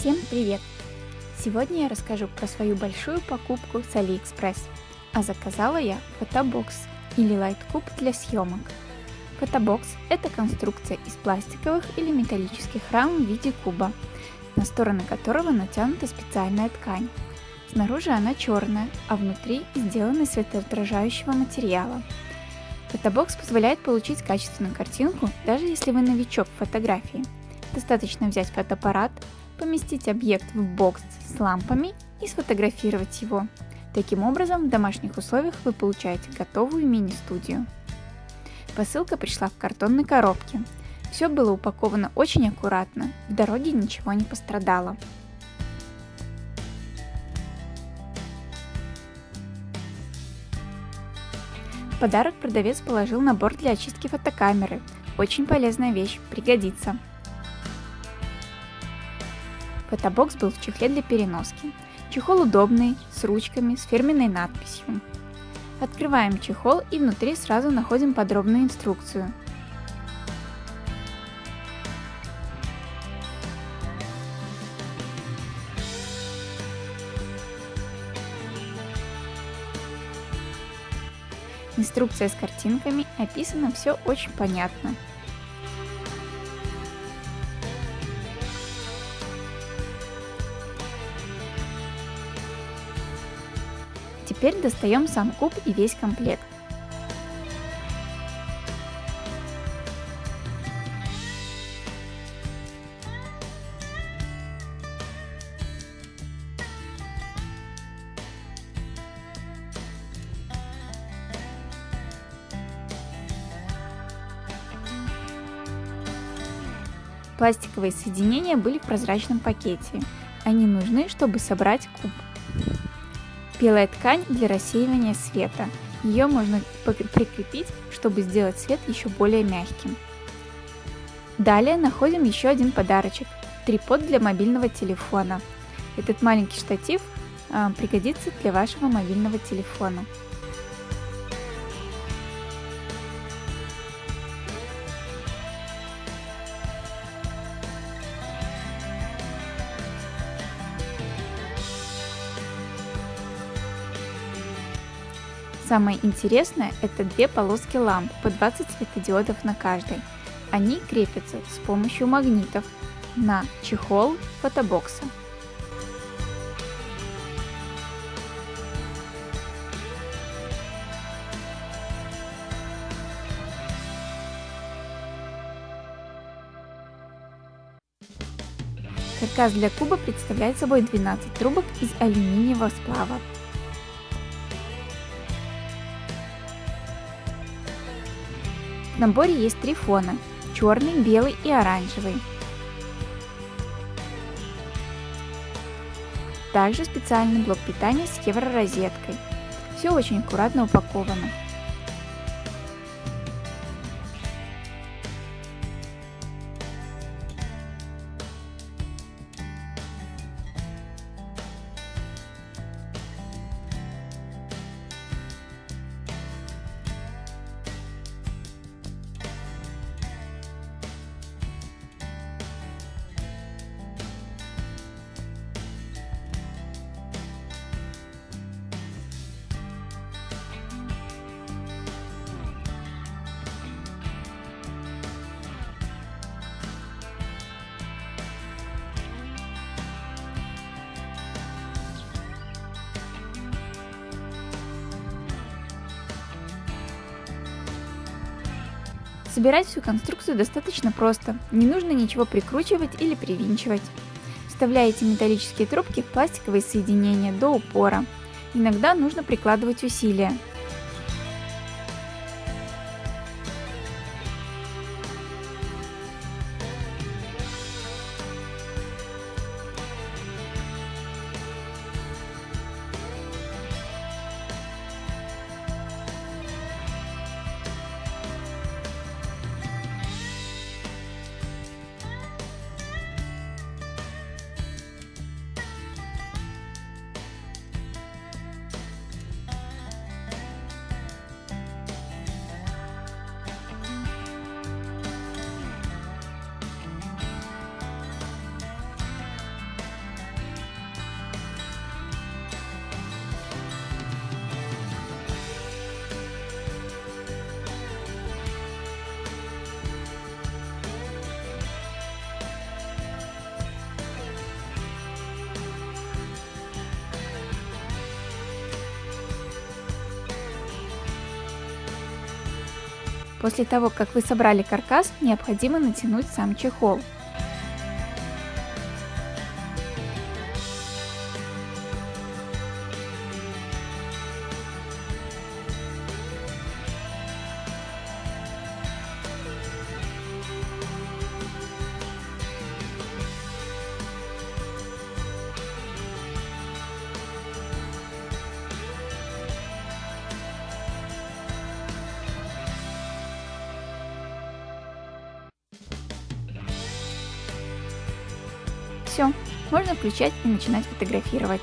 Всем привет! Сегодня я расскажу про свою большую покупку с AliExpress. А заказала я фотобокс или лайткуб для съемок. Фотобокс – это конструкция из пластиковых или металлических рам в виде куба, на стороны которого натянута специальная ткань. Снаружи она черная, а внутри сделана из светоотражающего материала. Фотобокс позволяет получить качественную картинку, даже если вы новичок в фотографии. Достаточно взять фотоаппарат, поместить объект в бокс с лампами и сфотографировать его. Таким образом, в домашних условиях вы получаете готовую мини-студию. Посылка пришла в картонной коробке. Все было упаковано очень аккуратно, в дороге ничего не пострадало. В подарок продавец положил набор для очистки фотокамеры. Очень полезная вещь, пригодится. Фотобокс был в чехле для переноски. Чехол удобный, с ручками, с фирменной надписью. Открываем чехол и внутри сразу находим подробную инструкцию. Инструкция с картинками, описано все очень понятно. Теперь достаем сам куб и весь комплект. Пластиковые соединения были в прозрачном пакете. Они нужны, чтобы собрать куб. Белая ткань для рассеивания света. Ее можно прикрепить, чтобы сделать свет еще более мягким. Далее находим еще один подарочек – трипод для мобильного телефона. Этот маленький штатив э, пригодится для вашего мобильного телефона. Самое интересное – это две полоски ламп по 20 светодиодов на каждой. Они крепятся с помощью магнитов на чехол фотобокса. Каркас для куба представляет собой 12 трубок из алюминиевого сплава. Наборе есть три фона – черный, белый и оранжевый. Также специальный блок питания с евророзеткой. Все очень аккуратно упаковано. Собирать всю конструкцию достаточно просто, не нужно ничего прикручивать или привинчивать. Вставляете металлические трубки в пластиковые соединения до упора. Иногда нужно прикладывать усилия, После того, как вы собрали каркас, необходимо натянуть сам чехол. Все, можно включать и начинать фотографировать.